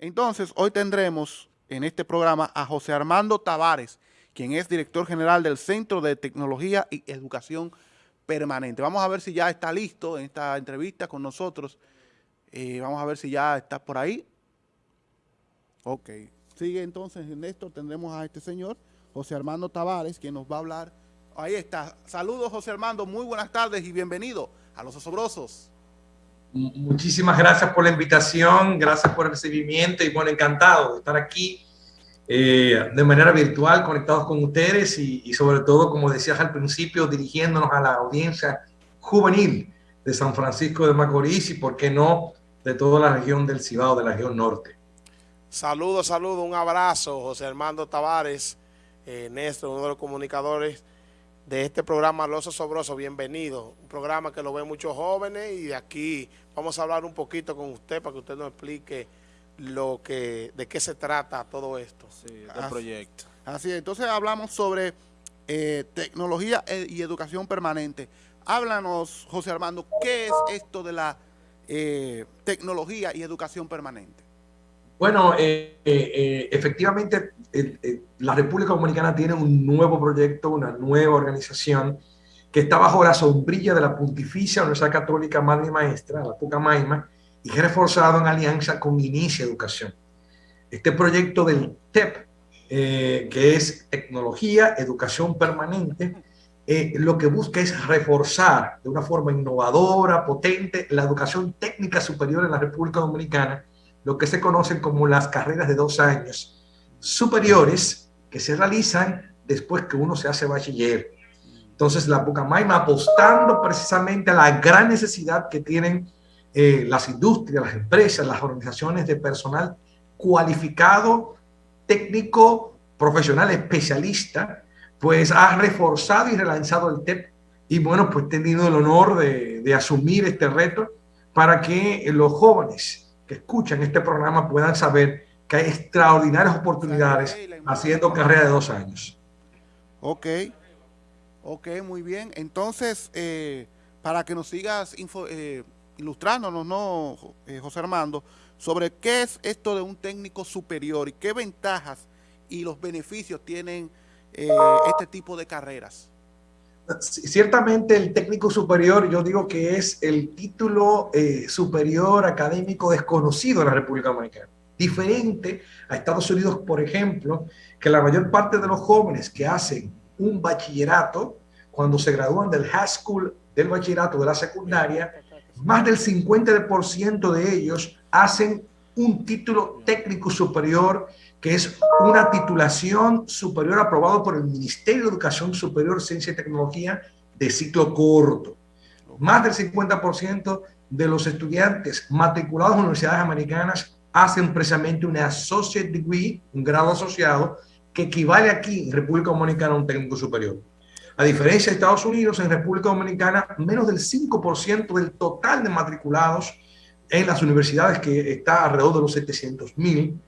Entonces, hoy tendremos en este programa a José Armando Tavares, quien es director general del Centro de Tecnología y Educación Permanente. Vamos a ver si ya está listo en esta entrevista con nosotros. Eh, vamos a ver si ya está por ahí. Ok. Sigue entonces, en esto tendremos a este señor, José Armando Tavares, quien nos va a hablar. Ahí está. Saludos, José Armando. Muy buenas tardes y bienvenido a Los Osobrosos. Muchísimas gracias por la invitación, gracias por el recibimiento y bueno, encantado de estar aquí eh, de manera virtual, conectados con ustedes y, sobre todo, como decías al principio, dirigiéndonos a la audiencia juvenil de San Francisco de Macorís y, por qué no, de toda la región del Cibao, de la región norte. Saludos, saludos, un abrazo, José Armando Tavares, eh, uno de los comunicadores de este programa Los Sobroso, bienvenido. Un programa que lo ven muchos jóvenes y de aquí vamos a hablar un poquito con usted para que usted nos explique lo que, de qué se trata todo esto. Sí, del proyecto. Así es, entonces hablamos sobre eh, tecnología e, y educación permanente. Háblanos, José Armando, ¿qué es esto de la eh, tecnología y educación permanente? Bueno, eh, eh, eh, efectivamente la República Dominicana tiene un nuevo proyecto, una nueva organización que está bajo la sombrilla de la Pontificia Universidad Católica Madre y Maestra, la Pucamaima, y es reforzado en alianza con Inicia Educación. Este proyecto del TEP, que es Tecnología, Educación Permanente, lo que busca es reforzar de una forma innovadora, potente, la educación técnica superior en la República Dominicana, lo que se conocen como las carreras de dos años superiores que se realizan después que uno se hace bachiller. Entonces la Pucamaima apostando precisamente a la gran necesidad que tienen eh, las industrias, las empresas, las organizaciones de personal cualificado, técnico, profesional, especialista, pues ha reforzado y relanzado el TEP y bueno, pues he tenido el honor de, de asumir este reto para que los jóvenes que escuchan este programa puedan saber que hay extraordinarias oportunidades haciendo carrera de dos años. Ok, ok, muy bien. Entonces, eh, para que nos sigas eh, ilustrándonos, ¿no, eh, José Armando, sobre qué es esto de un técnico superior y qué ventajas y los beneficios tienen este tipo de carreras? Ciertamente el técnico superior, yo digo que es el título eh, superior académico desconocido en la República Dominicana. Diferente a Estados Unidos, por ejemplo, que la mayor parte de los jóvenes que hacen un bachillerato, cuando se gradúan del high school, del bachillerato, de la secundaria, más del 50% de ellos hacen un título técnico superior que es una titulación superior aprobado por el Ministerio de Educación Superior, Ciencia y Tecnología de ciclo corto. Más del 50% de los estudiantes matriculados en universidades americanas hacen precisamente una Associate Degree, un grado asociado, que equivale aquí en República Dominicana a un técnico superior. A diferencia de Estados Unidos, en República Dominicana, menos del 5% del total de matriculados en las universidades, que está alrededor de los 700 mil,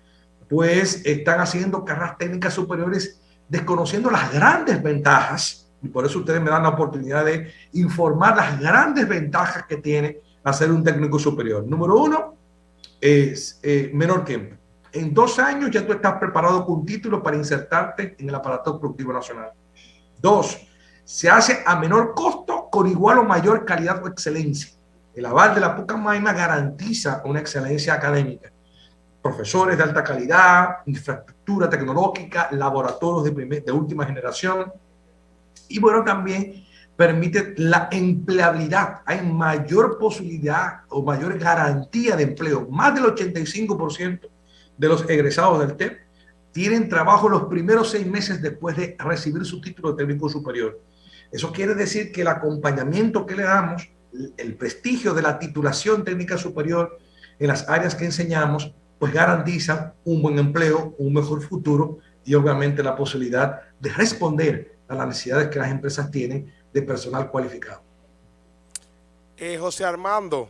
pues están haciendo carreras técnicas superiores desconociendo las grandes ventajas, y por eso ustedes me dan la oportunidad de informar las grandes ventajas que tiene hacer un técnico superior. Número uno, es eh, menor tiempo. En dos años ya tú estás preparado con título para insertarte en el aparato productivo nacional. Dos, se hace a menor costo con igual o mayor calidad o excelencia. El aval de la Pucamaima garantiza una excelencia académica profesores de alta calidad, infraestructura tecnológica, laboratorios de, última generación. Y bueno, también permite la empleabilidad. Hay mayor posibilidad o mayor garantía de empleo. Más del 85% de los egresados del TEP tienen trabajo los primeros seis meses después de recibir su título de técnico superior. Eso quiere decir que el acompañamiento que le damos, el prestigio de la titulación técnica superior en las áreas que enseñamos, pues garantiza un buen empleo, un mejor futuro y obviamente la posibilidad de responder a las necesidades que las empresas tienen de personal cualificado. Eh, José Armando,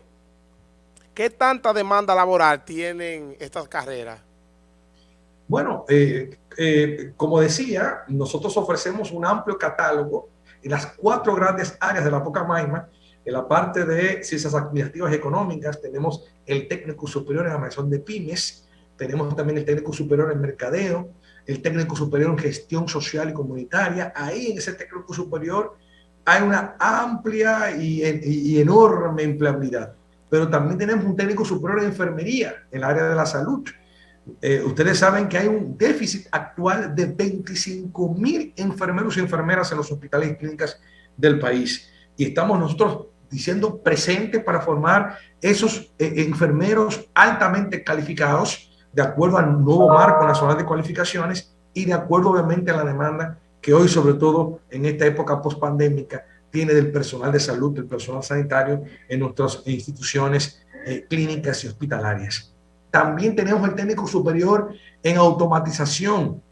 ¿qué tanta demanda laboral tienen estas carreras? Bueno, eh, eh, como decía, nosotros ofrecemos un amplio catálogo en las cuatro grandes áreas de la Maima, en la parte de ciencias administrativas y económicas tenemos el técnico superior en mención de pymes, tenemos también el técnico superior en mercadeo, el técnico superior en gestión social y comunitaria. Ahí en ese técnico superior hay una amplia y, enorme empleabilidad. Pero también tenemos un técnico superior en enfermería, en el área de la salud. Eh, ustedes saben que hay un déficit actual de 25 mil enfermeros y enfermeras en los hospitales y clínicas del país. Y estamos nosotros diciendo presentes para formar esos eh, enfermeros altamente calificados de acuerdo al nuevo marco nacional de cualificaciones y de acuerdo obviamente a la demanda que hoy, sobre todo en esta época pospandémica, tiene del personal de salud, del personal sanitario en nuestras instituciones eh, clínicas y hospitalarias. También tenemos el técnico superior en automatización.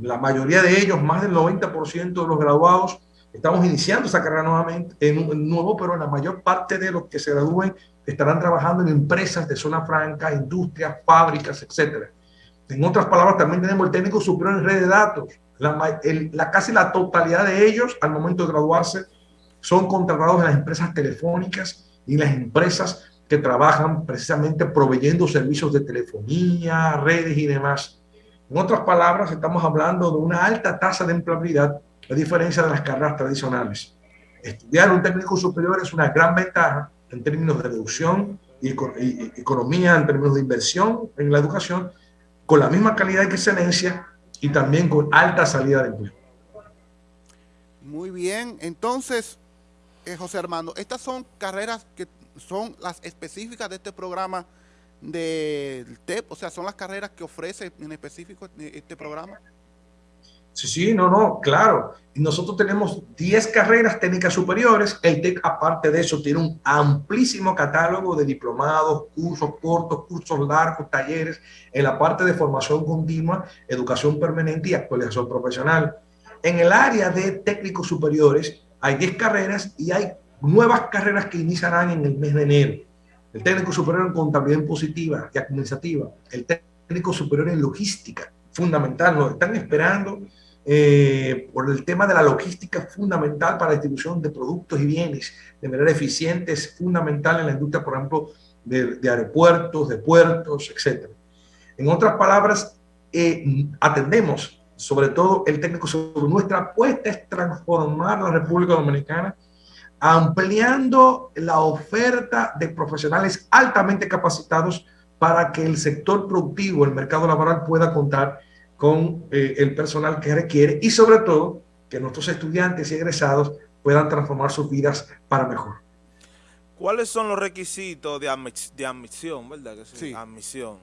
La mayoría de ellos, más del 90% de los graduados, estamos iniciando esa carrera nuevamente, en un, nuevo, pero la mayor parte de los que se gradúen estarán trabajando en empresas de zona franca, industrias, fábricas, etcétera. En otras palabras, también tenemos el técnico superior en red de datos. La, casi la totalidad de ellos, al momento de graduarse, son contratados en las empresas telefónicas y las empresas que trabajan precisamente proveyendo servicios de telefonía, redes y demás. En otras palabras, estamos hablando de una alta tasa de empleabilidad, a diferencia de las carreras tradicionales. Estudiar un técnico superior es una gran ventaja en términos de reducción y, economía, en términos de inversión en la educación, con la misma calidad y excelencia y también con alta salida de empleo. Muy bien, entonces, eh, José Armando, estas son carreras que son las específicas de este programa del TEP, o sea, son las carreras que ofrece en específico este programa. Sí, sí, no, no, claro. Nosotros tenemos 10 carreras técnicas superiores. El TEC, aparte de eso, tiene un amplísimo catálogo de diplomados, cursos cortos, cursos largos, talleres, en la parte de formación continua, educación permanente y actualización profesional. En el área de técnicos superiores hay 10 carreras y hay nuevas carreras que iniciarán en el mes de enero. El técnico superior en contabilidad impositiva y administrativa, el técnico superior en logística, fundamental, nos están esperando eh, por el tema de la logística fundamental para la distribución de productos y bienes de manera eficiente, es fundamental en la industria, por ejemplo, de, aeropuertos, de puertos, etc. En otras palabras, eh, atendemos sobre todo el técnico superior. Nuestra apuesta es transformar la República Dominicana ampliando la oferta de profesionales altamente capacitados para que el sector productivo, el mercado laboral pueda contar con eh, el personal que requiere y sobre todo que nuestros estudiantes y egresados puedan transformar sus vidas para mejor. ¿Cuáles son los requisitos de, admisión, verdad sí? Admisión.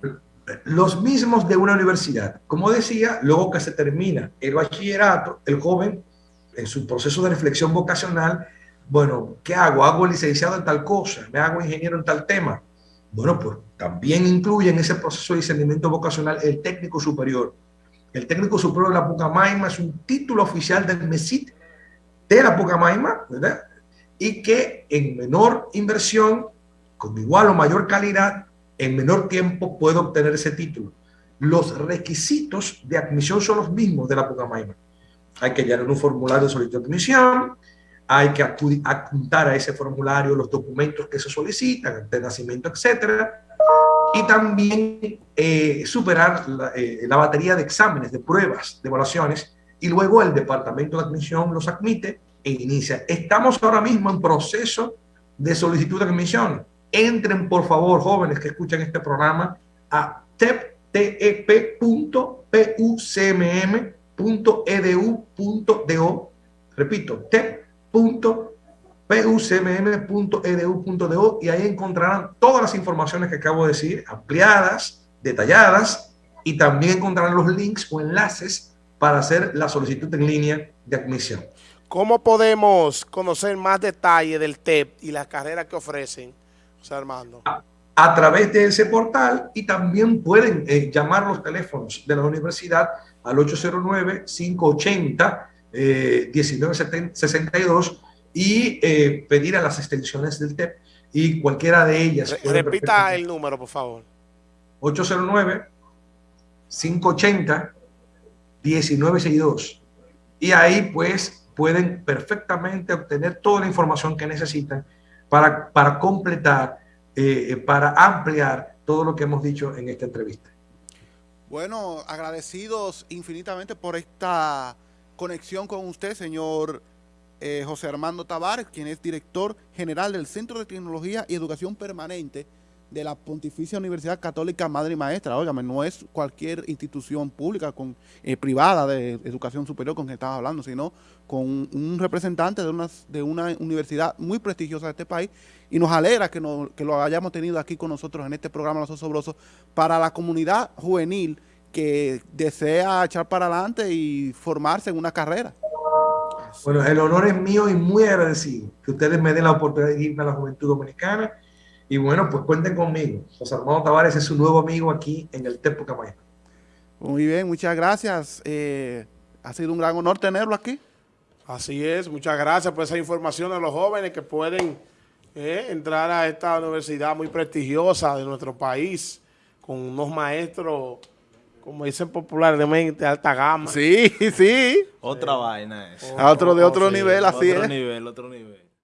Los mismos de una universidad. Como decía, luego que se termina el bachillerato, el joven en su proceso de reflexión vocacional bueno, ¿qué hago? ¿Hago licenciado en tal cosa? ¿Me hago ingeniero en tal tema? Bueno, pues también incluye en ese proceso de discernimiento vocacional el técnico superior. El técnico superior de la Pucamaima es un título oficial del MESIT de la Pucamaima, ¿verdad? Y que en menor inversión, con igual o mayor calidad, en menor tiempo puede obtener ese título. Los requisitos de admisión son los mismos de la Pucamaima. Hay que llenar un formulario de solicitud de admisión, hay que apuntar a ese formulario los documentos que se solicitan, de nacimiento, etcétera, y también eh, superar eh, la, batería de exámenes, de pruebas, de evaluaciones, y luego el departamento de admisión los admite e inicia. Estamos ahora mismo en proceso de solicitud de admisión. Entren, por favor, jóvenes que escuchan este programa, a tep.pucmm.edu.do. Repito, tep www.pucmm.edu.do y ahí encontrarán todas las informaciones que acabo de decir, ampliadas, detalladas, y también encontrarán los links o enlaces para hacer la solicitud en línea de admisión. ¿Cómo podemos conocer más detalle del TEP y las carreras que ofrecen, José Armando? A, través de ese portal y también pueden eh, llamar los teléfonos de la universidad al 809-580 1962 y eh, pedir a las extensiones del TEP y cualquiera de ellas. repita el número, por favor. 809-580-1962. Y ahí pues pueden perfectamente obtener toda la información que necesitan para, para completar, eh, para ampliar todo lo que hemos dicho en esta entrevista. Bueno, agradecidos infinitamente por esta conexión con usted, señor eh, José Armando Tavares, quien es director general del Centro de Tecnología y Educación Permanente de la Pontificia Universidad Católica Madre y Maestra. Óigame, no es cualquier institución pública, con eh, privada de educación superior con que estaba hablando, sino con un representante de una, de una universidad muy prestigiosa de este país y nos alegra que, que lo hayamos tenido aquí con nosotros en este programa Los Osobrosos para la comunidad juvenil que desea echar para adelante y formarse en una carrera. Bueno, el honor es mío y muy agradecido que ustedes me den la oportunidad de irme a la juventud dominicana y bueno, pues cuenten conmigo. José Armando Tavares es su nuevo amigo aquí en el Tepo Camayana. Muy bien, muchas gracias. Eh, ha sido un gran honor tenerlo aquí. Así es, muchas gracias por esa información a los jóvenes que pueden eh, entrar a esta universidad muy prestigiosa de nuestro país, con unos maestros, como dicen popularmente, de alta gama. Sí, sí. Otra vaina es. otro de otro nivel, así Otro es. nivel, otro nivel.